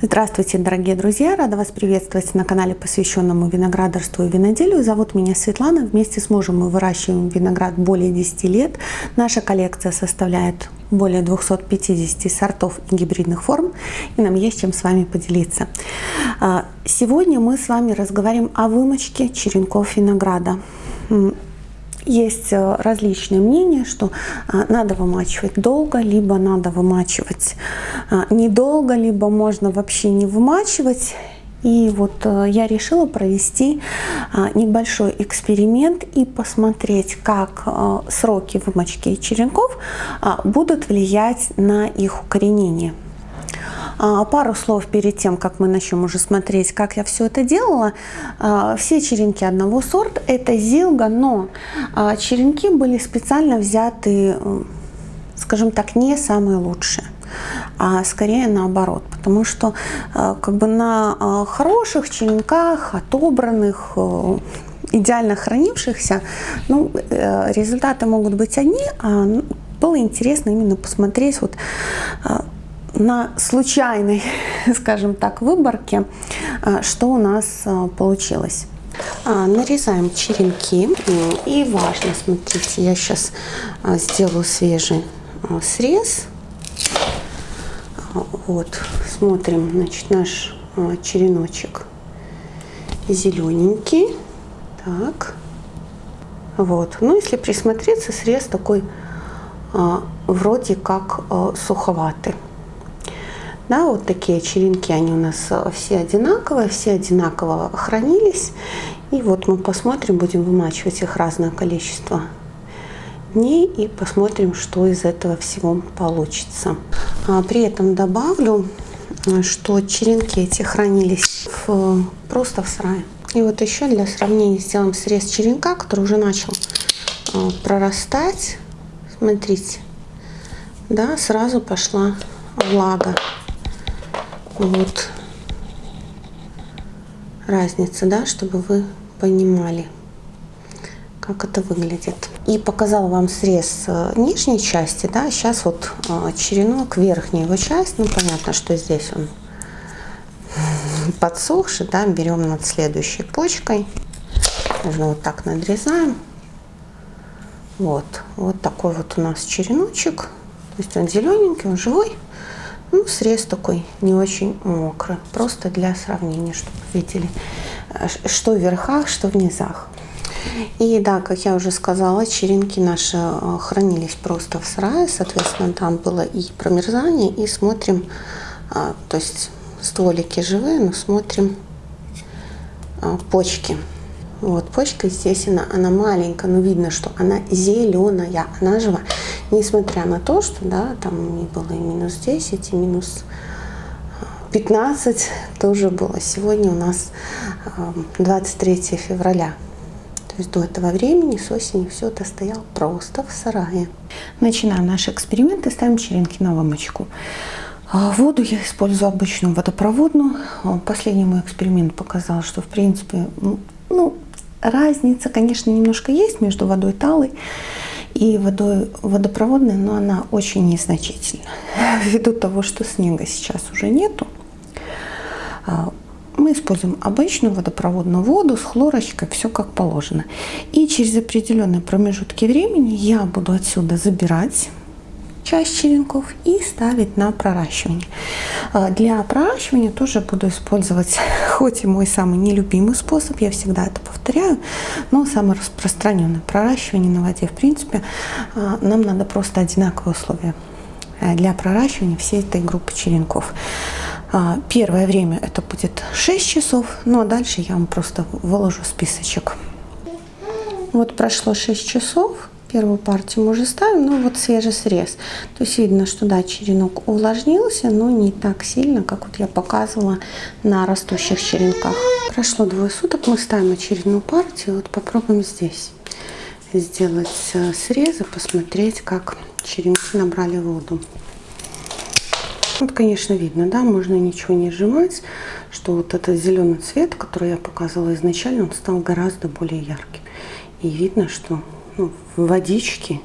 Здравствуйте, дорогие друзья! Рада вас приветствовать на канале, посвященному виноградарству и виноделию. Зовут меня Светлана. Вместе с мужем мы выращиваем виноград более 10 лет. Наша коллекция составляет более 250 сортов и гибридных форм, и нам есть чем с вами поделиться. А, сегодня мы с вами разговариваем о вымочке черенков винограда есть э, различные мнения, что а, надо вымачивать долго, либо надо вымачивать а, недолго, либо можно вообще не вымачивать. И вот э, я решила провести небольшой эксперимент и посмотреть, как э, сроки вымочки черенков будут влиять на их укоренение. А, пару слов перед тем, как мы начнем уже смотреть, как я все это делала. А, все черенки одного сорта, это зилга, но а, черенки были специально взяты, скажем так, не самые лучшие а скорее наоборот, потому что как бы на хороших черенках, отобранных, идеально хранившихся, ну, э, результаты могут быть одни, а было интересно именно посмотреть вот на случайной, скажем так, выборке, а, что у нас а, получилось. А, нарезаем черенки. И важно, смотрите, я сейчас сделаю свежий срез. Вот, смотрим, значит, наш череночек зелененький. Так, вот. Ну, если присмотреться, срез такой вроде как суховатый. Да, вот такие черенки, они у нас э, все одинаковые, все одинаково хранились. И вот мы посмотрим, будем вымачивать их разное количество дней и посмотрим, что из этого всего получится. А при этом добавлю, что черенки эти хранились в, просто в сарае. И вот еще для сравнения сделаем срез черенка, который уже начал э, прорастать. Смотрите, да, сразу пошла влага вот разница, да, чтобы вы понимали, как это выглядит. И показала вам срез э, нижней части, да, сейчас вот э, черенок, верхняя его часть, ну понятно, что здесь он подсохший, да, берем над следующей почкой, можно вот так надрезаем, вот, вот такой вот у нас череночек, то есть он зелененький, он живой, ну, срез такой не очень мокрый, просто для сравнения, чтобы видели, э, что в верхах, что в низах. И да, как я уже сказала, черенки наши э, хранились просто в сарае, соответственно, там было и промерзание, и смотрим, а, то есть стволики живые, но смотрим почки. Вот, почка, естественно, она маленькая, но видно, что она зеленая, она живая. Несмотря на то, что, да, там не было и минус 10, и минус 15 тоже было. Сегодня у нас 23 февраля. То есть до этого времени, с осени, все это стояло просто в сарае. Начинаем наш эксперимент и ставим черенки на вымочку. А, воду я использую обычную водопроводную. Последний мой эксперимент показал, что в принципе ну, Разница, конечно, немножко есть между водой талой и водой водопроводной, но она очень незначительна. Ввиду того, что снега сейчас уже нету, а, мы используем обычную водопроводную воду с хлорочкой, все как положено. И через определенные промежутки времени я буду отсюда забирать часть черенков и ставить на проращивание. А, для проращивания тоже буду использовать, хоть и мой самый нелюбимый способ, я всегда это повторяю, но самый распространенный проращивание на воде. В принципе, а, нам надо просто одинаковые условия э, для проращивания всей этой группы черенков. А, первое время это будет 6 часов, ну а дальше я вам просто выложу списочек. Вот прошло 6 часов, Первую партию мы уже ставим, ну вот свежий срез. То есть видно, что да, черенок увлажнился, но не так сильно, как вот я показывала на растущих черенках. Прошло двое суток, мы ставим очередную партию. Вот попробуем здесь сделать э, срезы, посмотреть, как черенки набрали воду. Вот, конечно, видно, да, можно ничего не сжимать, что вот этот зеленый цвет, который я показывала изначально, он стал гораздо более ярким. И видно, что водички.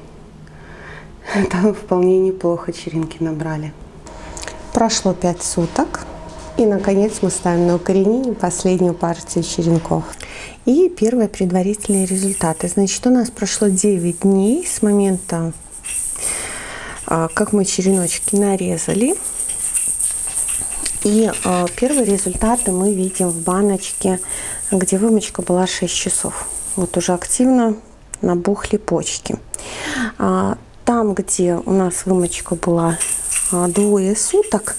Там вполне неплохо черенки набрали. Прошло 5 суток. И, наконец, мы ставим на укоренение последнюю партию черенков. И первые предварительные результаты. Значит, у нас прошло 9 дней с момента, а, как мы череночки нарезали. И а, первые результаты мы видим в баночке, где вымочка была 6 часов. Вот уже активно набухли почки. А, там, где у нас вымочка была а, двое суток.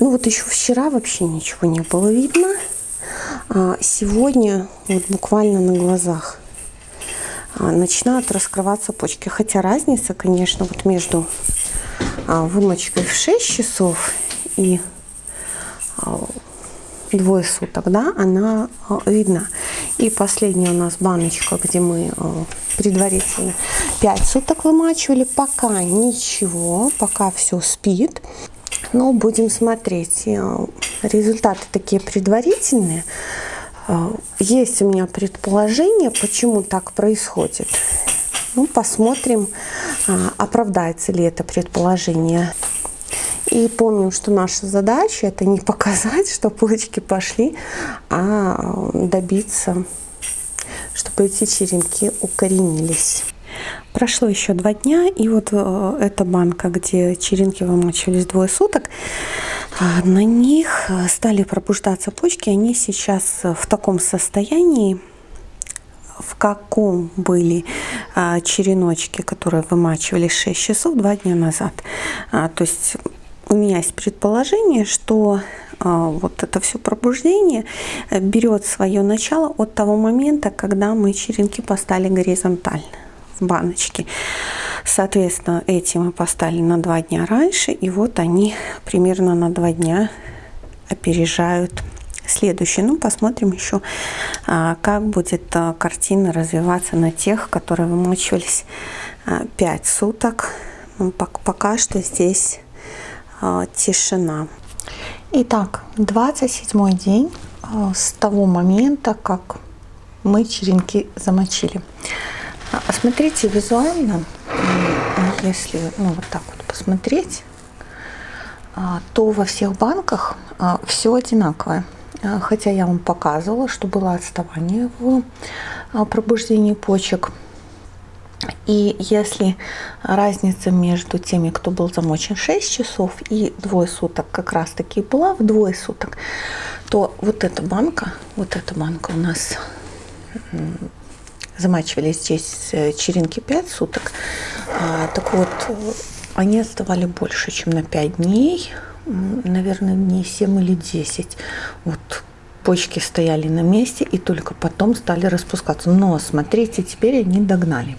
Ну вот еще вчера вообще ничего не было видно. А сегодня вот буквально на глазах начинают раскрываться почки. Хотя разница, конечно, вот между вымочкой в 6 часов и двое суток, да, она видна. И последняя у нас баночка, где мы предварительно 5 суток вымачивали. Пока ничего, пока все спит. Но будем смотреть. Э, результаты такие предварительные. Э, есть у меня предположение, почему так происходит. Ну, посмотрим, э, оправдается ли это предположение. И помним, что наша задача это не показать, что почки пошли, а добиться чтобы эти черенки укоренились. Прошло еще два дня, и вот э, эта банка, где черенки вымачивались двое суток, э, на них э, стали пробуждаться почки. Они сейчас в таком состоянии, в каком были череночки, которые вымачивались 6 часов два дня назад. То есть у меня есть предположение, что а, вот это все пробуждение э, берет свое начало от того момента, когда мы черенки поставили горизонтально в баночке. Соответственно, эти мы поставили на два дня раньше, и вот они примерно на два дня опережают следующие. Ну, посмотрим еще, а, как будет а, картина развиваться на тех, которые вымочивались 5 суток. Ну, пока что здесь тишина. Итак, 27 день а, с того момента, как мы черенки замочили. А, смотрите визуально, если ну, вот так вот посмотреть, а, то во всех банках все одинаковое. Хотя я вам показывала, что было отставание в пробуждении почек. И если разница между теми, кто был замочен 6 часов и двое суток как раз таки была в двое суток, то вот эта банка, вот эта банка у нас замачивали здесь э, черенки 5 суток. А, так вот, они отставали больше, чем на 5 дней, наверное, дней 7 или 10. Вот почки стояли на месте и только потом стали распускаться. Но смотрите, теперь они догнали.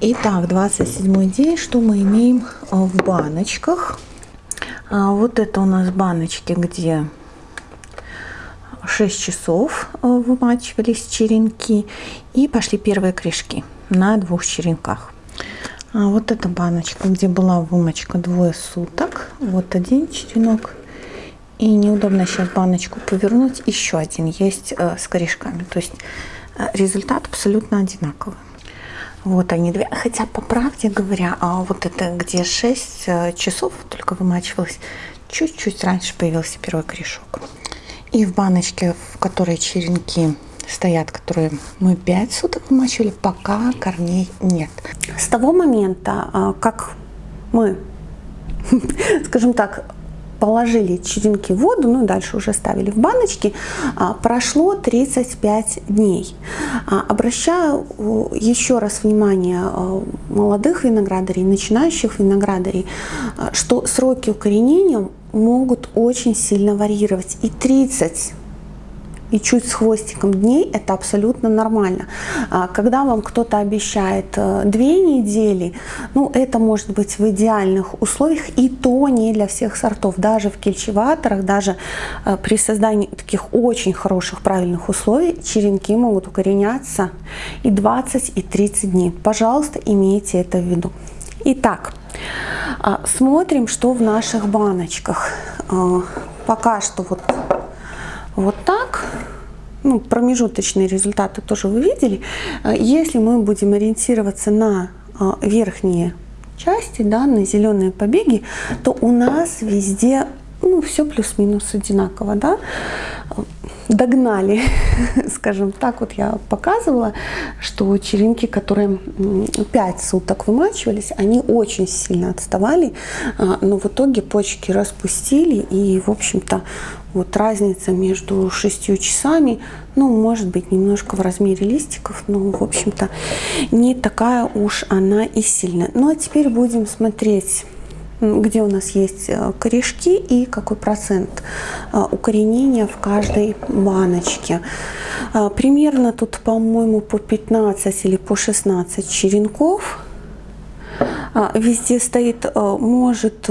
Итак, 27 день, что мы имеем а, в баночках? А, вот это у нас баночки, где 6 часов а, вымачивались черенки и пошли первые корешки на двух черенках. Вот эта баночка, где была вымочка двое суток. Вот один черенок. И неудобно сейчас баночку повернуть. Еще один есть с корешками. То есть результат абсолютно одинаковый. Вот они две. Хотя, по правде говоря, а вот это где 6 э, часов только вымачивалось, чуть-чуть раньше появился первый корешок. И в баночке, в которой черенки стоят, которые мы 5 суток вымачивали, пока корней нет. С того момента, а, как мы, скажем так, положили черенки в воду, ну и дальше уже ставили в баночки, а, прошло 35 дней. А, обращаю еще раз внимание а, молодых виноградарей, начинающих виноградарей, что сроки укоренения могут очень сильно варьировать. И 30 и чуть с хвостиком дней, это абсолютно нормально. А, когда вам кто-то обещает э, две недели, ну это может быть в идеальных условиях, и то не для всех сортов. Даже в кельчеваторах, даже э, при создании таких очень хороших, правильных условий, черенки могут укореняться и 20, и 30 дней. Пожалуйста, имейте это в виду. Итак, а, смотрим, что в наших баночках. А, пока что вот вот так. Ну, промежуточные результаты тоже вы видели. Э, если мы будем ориентироваться на э, верхние части, да, на зеленые побеги, то у нас везде ну, все плюс-минус одинаково, да, догнали, скажем так, вот я показывала, что черенки, которые 5 суток вымачивались, они очень сильно отставали, а, но в итоге почки распустили, и, в общем-то, вот разница между 6 часами, ну, может быть, немножко в размере листиков, но, в общем-то, не такая уж она и сильная. Ну, а теперь будем смотреть где у нас есть э, корешки и какой процент э, укоренения в каждой баночке. Э, примерно тут, по-моему, по 15 или по 16 черенков. Везде стоит, может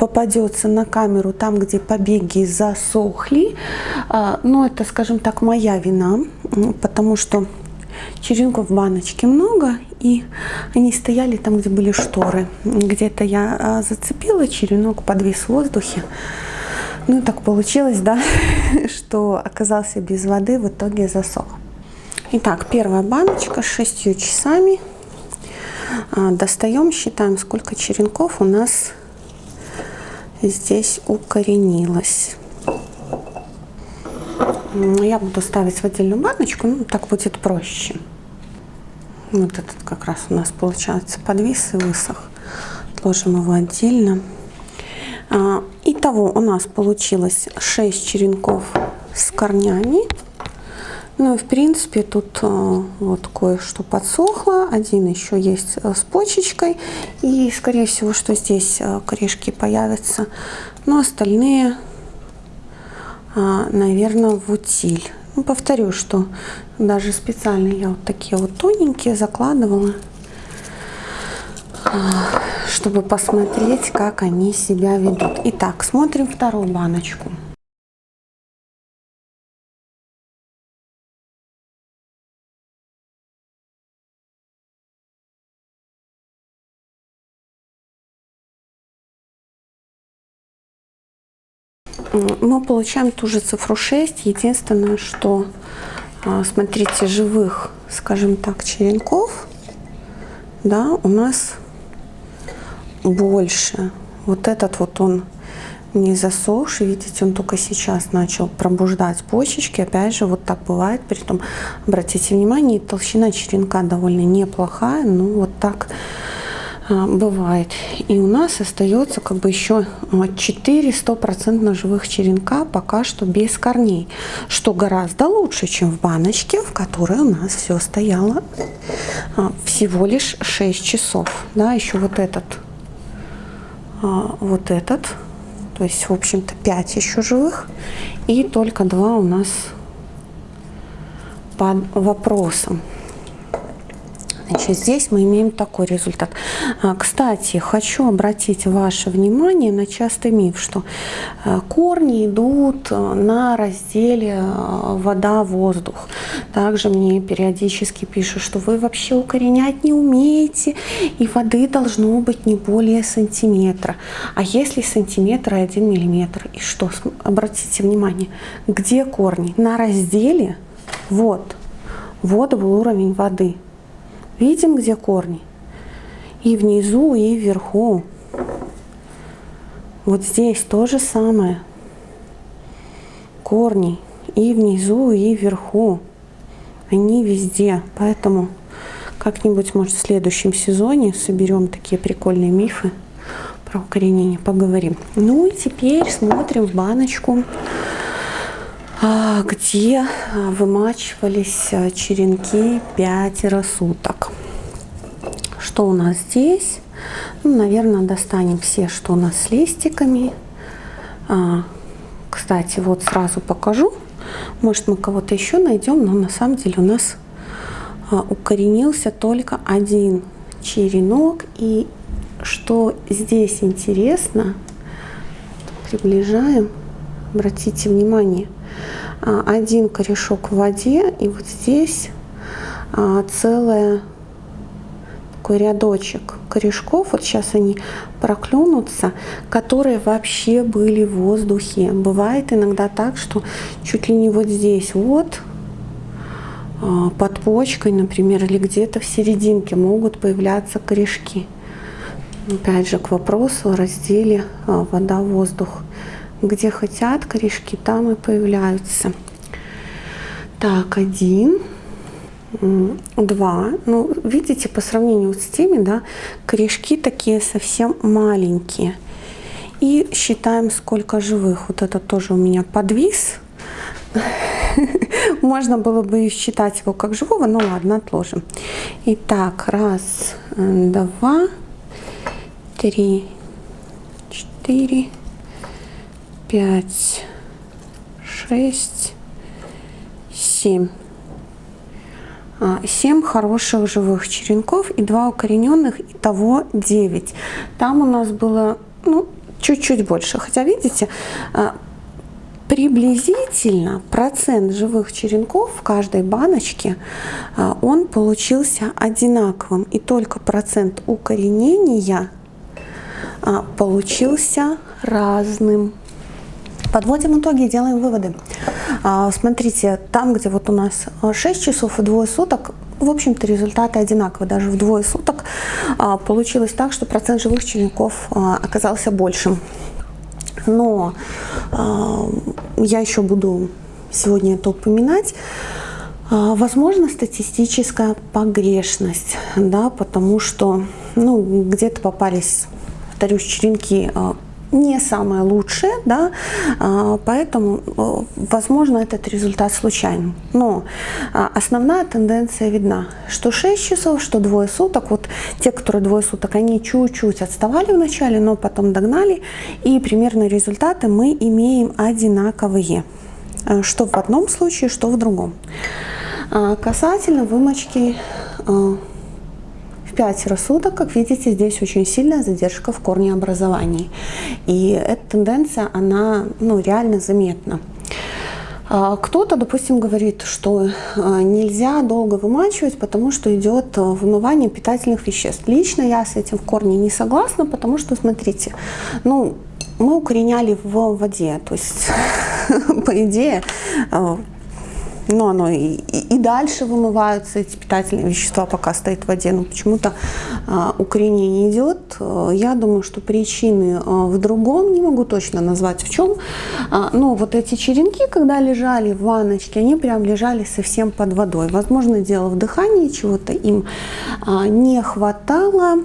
попадется на камеру там, где побеги засохли. Но это, скажем так, моя вина, потому что черенков в баночке много, и они стояли там, где были шторы. Где-то я а, зацепила черенок, подвис в воздухе. Ну, так получилось, да, что оказался без воды, в итоге засох. Итак, первая баночка с 6 часами. А, достаем, считаем, сколько черенков у нас здесь укоренилось. Я буду ставить в отдельную баночку, ну, так будет проще. Вот этот как раз у нас получается подвис и высох. Отложим его отдельно. А, итого у нас получилось 6 черенков с корнями. Ну и в принципе тут а, вот кое-что подсохло. Один еще есть а, с почечкой. И скорее всего, что здесь корешки появятся. Но остальные, наверное, в утиль. Ну, повторю, что даже специально я вот такие вот тоненькие закладывала, чтобы посмотреть, как они себя ведут. Итак, смотрим вторую баночку. Мы получаем ту же цифру 6. Единственное, что, а, смотрите, живых, скажем так, черенков, да, у нас больше. Вот этот вот он не засохший, видите, он только сейчас начал пробуждать почечки. Опять же, вот так бывает. Притом, обратите внимание, толщина черенка довольно неплохая. Ну, вот так бывает. И у нас остается как бы еще 4 стопроцентно живых черенка пока что без корней, что гораздо лучше, чем в баночке, в которой у нас все стояло а, всего лишь 6 часов. Да, еще вот этот, а, вот этот, то есть, в общем-то, 5 еще живых, и только 2 у нас под вопросом. Значит, здесь мы имеем такой результат. А, кстати, хочу обратить ваше внимание на частый миф, что э, корни идут э, на разделе э, вода-воздух. Также мне периодически пишут, что вы вообще укоренять не умеете, и воды должно быть не более сантиметра. А если сантиметр и один миллиметр? И что? Обратите внимание, где корни? На разделе вот, вот был уровень воды. Видим, где корни? И внизу, и вверху. Вот здесь то же самое. Корни и внизу, и вверху. Они везде. Поэтому как-нибудь, может, в следующем сезоне соберем такие прикольные мифы про укоренение, поговорим. Ну и теперь смотрим в баночку, а, где вымачивались а, черенки пятеро суток. Что у нас здесь? Ну, наверное, достанем все, что у нас с листиками. А, кстати, вот сразу покажу. Может, мы кого-то еще найдем, но на самом деле у нас а, укоренился только один черенок. И что здесь интересно, приближаем, обратите внимание, а, один корешок в воде, и вот здесь а, целая такой рядочек корешков, вот сейчас они проклюнутся, которые вообще были в воздухе. Бывает иногда так, что чуть ли не вот здесь вот, а, под почкой, например, или где-то в серединке могут появляться корешки. Опять же, к вопросу о разделе а, вода-воздух. где хотят корешки, там и появляются. Так, один, два. Ну, видите, по сравнению с теми, да, корешки такие совсем маленькие. И считаем, сколько живых. Вот это тоже у меня подвис. Можно было бы считать его как живого, но ладно, отложим. Итак, раз, два, три, четыре, пять, шесть, семь. А, семь хороших живых черенков и два укорененных, и того 9. Там у нас было ну, чуть-чуть больше. Хотя, видите, а, приблизительно процент живых черенков в каждой баночке, а, он получился одинаковым. И только процент укоренения а, получился разным. Подводим итоги и делаем выводы. А, смотрите, там, где вот у нас 6 часов и двое суток, в общем-то результаты одинаковые. Даже в двое суток получилось так, что процент живых черенков оказался большим. Но я еще буду сегодня это упоминать. Возможно, статистическая погрешность, да, потому что ну, где-то попались, повторюсь, черенки не самое лучшее, да, а, поэтому, э, возможно, этот результат случайный. Но а, основная тенденция видна, что 6 часов, что двое суток, вот те, которые двое суток, они чуть-чуть отставали вначале, но потом догнали, и примерно результаты мы имеем одинаковые, э, что в одном случае, что в другом. А, касательно вымочки э, в пятеро суток, как видите, здесь очень сильная задержка в корнеобразовании. И эта тенденция, она ну, реально заметна. А, кто-то, допустим, говорит, что а, нельзя долго вымачивать, потому что идет а, вымывание питательных веществ. Лично я с этим в корне не согласна, потому что, смотрите, ну, мы укореняли в воде, то есть, по идее, но оно и, и, дальше вымываются эти питательные вещества, пока стоит в воде, но почему-то а, укоренение идет. Я думаю, что причины а, в другом, не могу точно назвать в чем, а, но вот эти черенки, когда лежали в ванночке, они прям лежали совсем под водой. Возможно, дело в дыхании, чего-то им а, не хватало,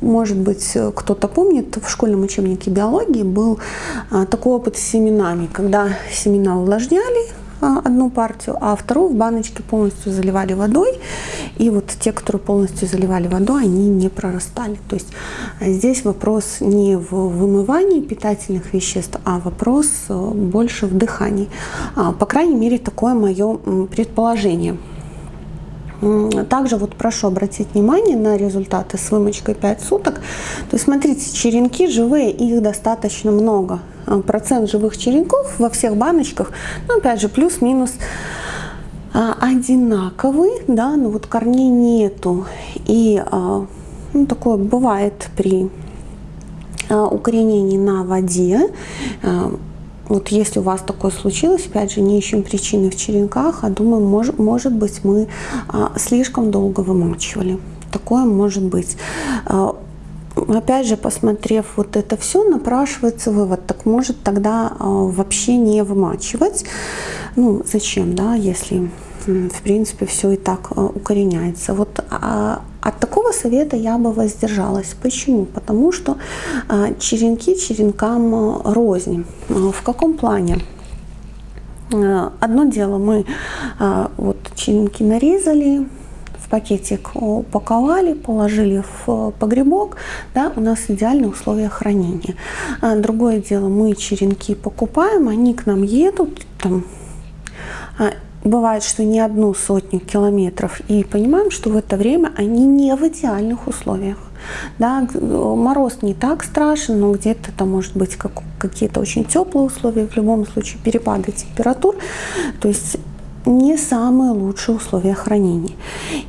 может быть, кто-то помнит, в школьном учебнике биологии был а, такой опыт с семенами, когда семена увлажняли, одну партию, а вторую в баночке полностью заливали водой. И вот те, которые полностью заливали водой, они не прорастали. То есть а, здесь вопрос не в вымывании питательных веществ, а вопрос э, больше в дыхании. А, по крайней мере, такое мое предположение. Также вот прошу обратить внимание на результаты с вымочкой 5 суток. То есть смотрите, черенки живые, их достаточно много. А, процент живых черенков во всех баночках, ну опять же плюс-минус а, одинаковый, да, но вот корней нету. И а, ну, такое бывает при укоренении на воде. Вот если у вас такое случилось, опять же, не ищем причины в черенках, а думаем, может, может быть, мы а, слишком долго вымачивали. Такое может быть. А, опять же, посмотрев вот это все, напрашивается вывод, так может тогда а, вообще не вымачивать. Ну, зачем, да, если в принципе все и так а, укореняется. Вот а, от такого совета я бы воздержалась. Почему? Потому что а, черенки черенкам а, рознь. А, в каком плане? Одно дело мы вот черенки нарезали, в пакетик упаковали, положили в погребок, да, у нас идеальные условия хранения. Другое дело, мы черенки покупаем, они к нам едут, там, бывает, что не одну сотню километров, и понимаем, что в это время они не в идеальных условиях. Да, мороз не так страшен, но где-то это может быть как, какие-то очень теплые условия, в любом случае перепады температур. То есть не самые лучшие условия хранения.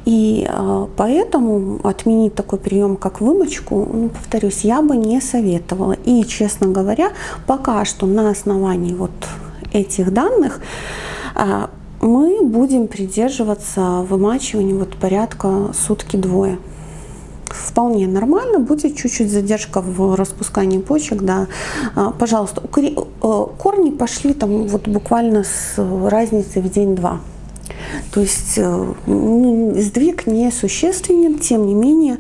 И э, поэтому отменить такой прием, как вымочку, ну, повторюсь, я бы не советовала. И, честно говоря, пока что на основании вот этих данных э, мы будем придерживаться вымачивания вот порядка сутки-двое. вполне нормально, будет чуть-чуть задержка в распускании почек, да, а, пожалуйста, э, корни пошли там вот буквально с разницей в день-два. То есть э, сдвиг не существенен, тем не менее,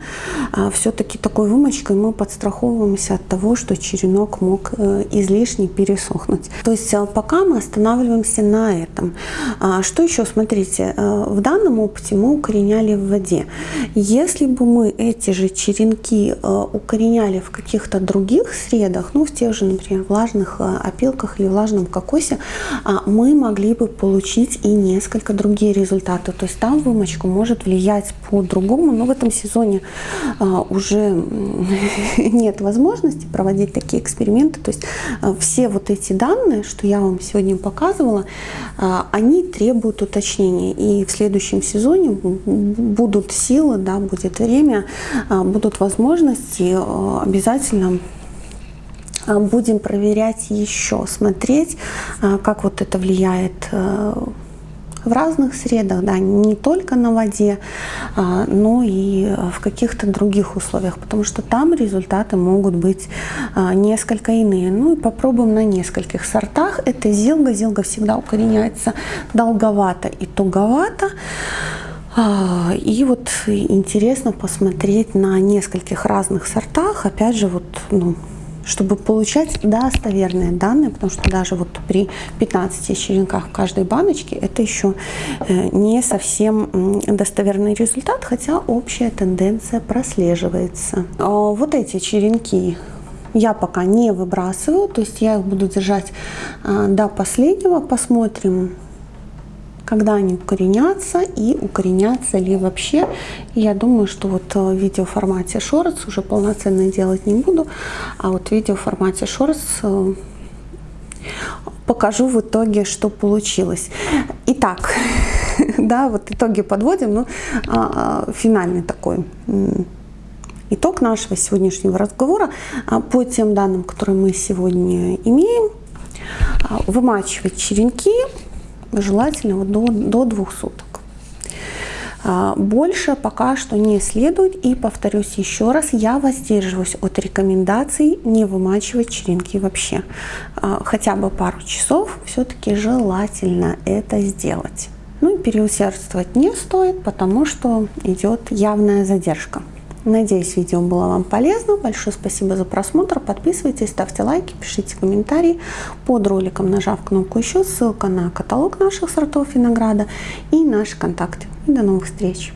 а, все-таки такой вымочкой мы подстраховываемся от того, что черенок мог э, излишне пересохнуть. То есть э, пока мы останавливаемся на этом. А, что еще? Смотрите, в данном опыте мы укореняли в воде. Если бы мы эти же черенки укореняли в каких-то других средах, ну в тех же, например, влажных опилках или влажном кокосе, а, мы могли бы получить и несколько других другие результаты. То есть там вымочка может влиять по-другому, но в этом сезоне а, уже нет возможности проводить такие эксперименты. То есть а, все вот эти данные, что я вам сегодня показывала, а, они требуют уточнения. И в следующем сезоне будут силы, да, будет время, будут возможности обязательно будем проверять еще, смотреть, как вот это влияет в разных средах, да, не только на воде, а, но и в каких-то других условиях, потому что там результаты могут быть а, несколько иные. Ну и попробуем на нескольких сортах. Это зилга. Зилга всегда укореняется долговато и туговато. А, и вот интересно посмотреть на нескольких разных сортах. Опять же, вот, ну, чтобы получать достоверные данные, потому что даже вот при 15 черенках в каждой баночке это еще э, не совсем достоверный результат, хотя общая тенденция прослеживается. А вот эти черенки я пока не выбрасываю, то есть я их буду держать а, до последнего, посмотрим, когда они укоренятся и укоренятся ли вообще. Я думаю, что вот в видеоформате шорец уже полноценно делать не буду, а вот в видеоформате шорец э, покажу в итоге, что получилось. Итак, да, вот итоги подводим, ну, а, а, финальный такой итог нашего сегодняшнего разговора а, по тем данным, которые мы сегодня имеем. Вымачивать черенки желательно вот до, до двух суток. А, больше пока что не следует. И повторюсь еще раз, я воздерживаюсь от рекомендаций не вымачивать черенки вообще. А, хотя бы пару часов все-таки желательно это сделать. Ну и переусердствовать не стоит, потому что идет явная задержка. Надеюсь, видео было вам полезно. Большое спасибо за просмотр. Подписывайтесь, ставьте лайки, пишите комментарии под роликом, нажав кнопку «Еще». Ссылка на каталог наших сортов винограда и наши контакты. И до новых встреч!